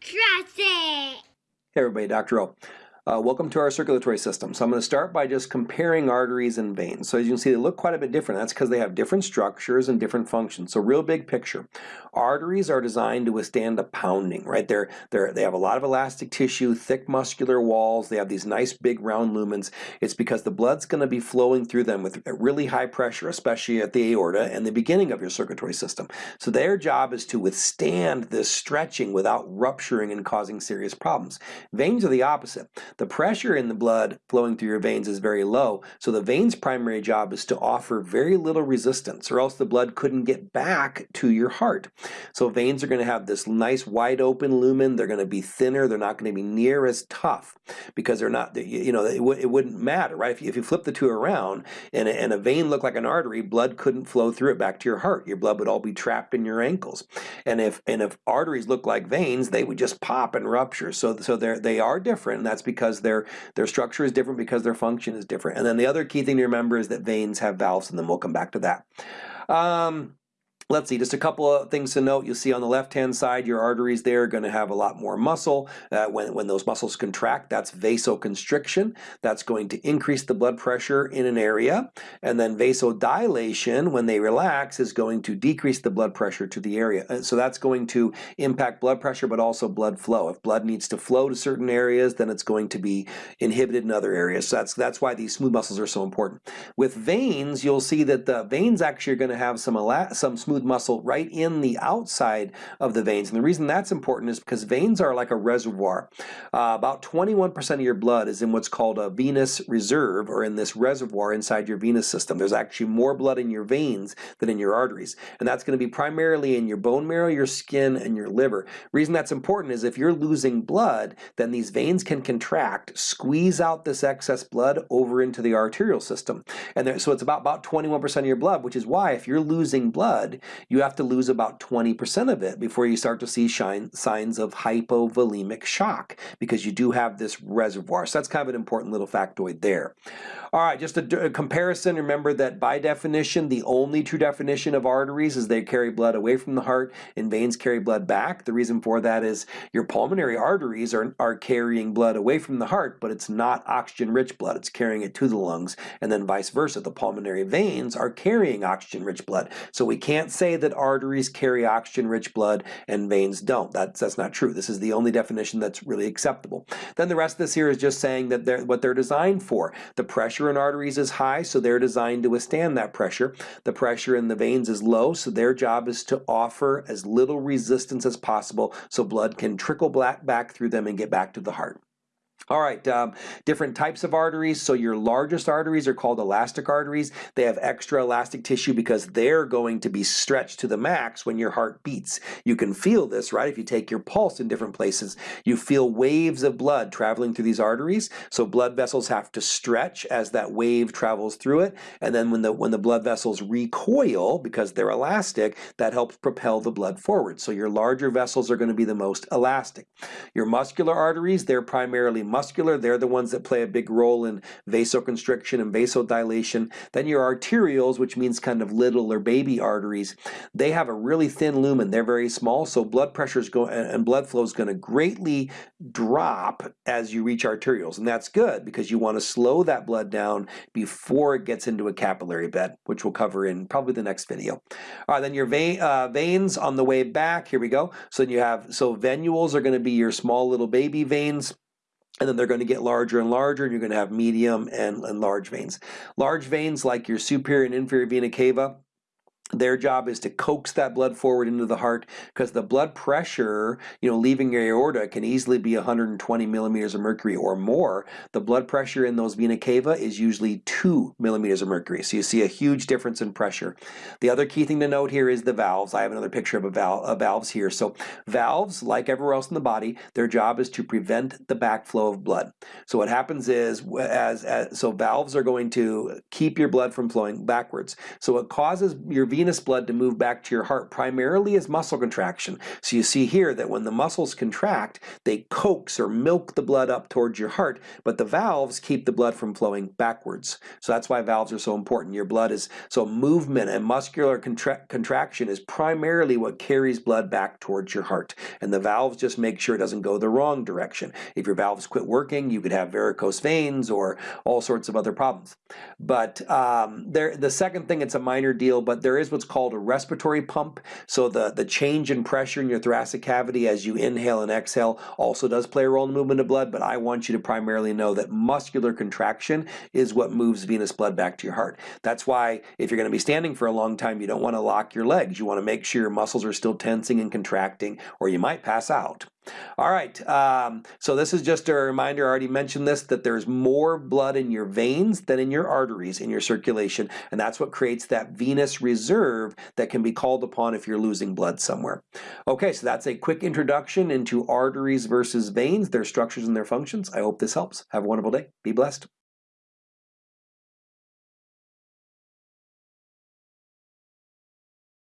Trust it. Hey everybody, Dr. O. Uh, welcome to our circulatory system. So I'm going to start by just comparing arteries and veins. So as you can see, they look quite a bit different. That's because they have different structures and different functions. So real big picture. Arteries are designed to withstand a pounding, right? They're, they're, they have a lot of elastic tissue, thick muscular walls. They have these nice big round lumens. It's because the blood's going to be flowing through them with really high pressure, especially at the aorta and the beginning of your circulatory system. So their job is to withstand this stretching without rupturing and causing serious problems. Veins are the opposite. The pressure in the blood flowing through your veins is very low, so the veins' primary job is to offer very little resistance, or else the blood couldn't get back to your heart. So veins are going to have this nice wide open lumen, they're going to be thinner, they're not going to be near as tough, because they're not, you know, it, it wouldn't matter, right? If you, if you flip the two around, and a, and a vein looked like an artery, blood couldn't flow through it back to your heart. Your blood would all be trapped in your ankles. And if, and if arteries look like veins, they would just pop and rupture. So, so they're, they are different, and that's because because their, their structure is different, because their function is different. And then the other key thing to remember is that veins have valves, and then we'll come back to that. Um, Let's see, just a couple of things to note. You'll see on the left-hand side, your arteries there are going to have a lot more muscle. Uh, when, when those muscles contract, that's vasoconstriction. That's going to increase the blood pressure in an area. And then vasodilation, when they relax, is going to decrease the blood pressure to the area. And so that's going to impact blood pressure, but also blood flow. If blood needs to flow to certain areas, then it's going to be inhibited in other areas. So that's, that's why these smooth muscles are so important. With veins, you'll see that the veins actually are going to have some, some smooth smooth muscle right in the outside of the veins. And the reason that's important is because veins are like a reservoir. Uh, about 21% of your blood is in what's called a venous reserve or in this reservoir inside your venous system. There's actually more blood in your veins than in your arteries. And that's going to be primarily in your bone marrow, your skin, and your liver. reason that's important is if you're losing blood, then these veins can contract, squeeze out this excess blood over into the arterial system. And there, so it's about, about 21% of your blood, which is why if you're losing blood, you have to lose about 20% of it before you start to see shine, signs of hypovolemic shock because you do have this reservoir. So that's kind of an important little factoid there. All right, just a, a comparison. Remember that by definition, the only true definition of arteries is they carry blood away from the heart and veins carry blood back. The reason for that is your pulmonary arteries are, are carrying blood away from the heart, but it's not oxygen-rich blood. It's carrying it to the lungs, and then vice versa. The pulmonary veins are carrying oxygen-rich blood. So we can't say that arteries carry oxygen-rich blood and veins don't. That's, that's not true. This is the only definition that's really acceptable. Then the rest of this here is just saying that they're what they're designed for. The pressure in arteries is high, so they're designed to withstand that pressure. The pressure in the veins is low, so their job is to offer as little resistance as possible so blood can trickle back through them and get back to the heart. All right, um, different types of arteries. So your largest arteries are called elastic arteries. They have extra elastic tissue because they're going to be stretched to the max when your heart beats. You can feel this, right? If you take your pulse in different places, you feel waves of blood traveling through these arteries. So blood vessels have to stretch as that wave travels through it. And then when the, when the blood vessels recoil, because they're elastic, that helps propel the blood forward. So your larger vessels are going to be the most elastic. Your muscular arteries, they're primarily muscular, they're the ones that play a big role in vasoconstriction and vasodilation. Then your arterioles, which means kind of little or baby arteries, they have a really thin lumen. They're very small, so blood pressure is going and blood flow is going to greatly drop as you reach arterioles, and that's good because you want to slow that blood down before it gets into a capillary bed, which we'll cover in probably the next video. All right, then your uh, veins on the way back. Here we go. So then you have so venules are going to be your small little baby veins and then they're going to get larger and larger and you're going to have medium and, and large veins. Large veins like your superior and inferior vena cava, their job is to coax that blood forward into the heart because the blood pressure, you know, leaving your aorta can easily be 120 millimeters of mercury or more. The blood pressure in those vena cava is usually 2 millimeters of mercury. So you see a huge difference in pressure. The other key thing to note here is the valves. I have another picture of a valve, of valves here. So valves, like everywhere else in the body, their job is to prevent the backflow of blood. So what happens is, as, as so valves are going to keep your blood from flowing backwards. So it causes your venous blood to move back to your heart primarily as muscle contraction. So you see here that when the muscles contract, they coax or milk the blood up towards your heart, but the valves keep the blood from flowing backwards. So that's why valves are so important. Your blood is, so movement and muscular contra contraction is primarily what carries blood back towards your heart. And the valves just make sure it doesn't go the wrong direction. If your valves quit working, you could have varicose veins or all sorts of other problems. But um, there, the second thing, it's a minor deal, but there is what's called a respiratory pump. So the, the change in pressure in your thoracic cavity as you inhale and exhale also does play a role in the movement of blood, but I want you to primarily know that muscular contraction is what moves venous blood back to your heart. That's why if you're going to be standing for a long time, you don't want to lock your legs. You want to make sure your muscles are still tensing and contracting, or you might pass out. All right, um, so this is just a reminder, I already mentioned this, that there's more blood in your veins than in your arteries in your circulation, and that's what creates that venous reserve that can be called upon if you're losing blood somewhere. Okay, so that's a quick introduction into arteries versus veins, their structures and their functions. I hope this helps. Have a wonderful day. Be blessed.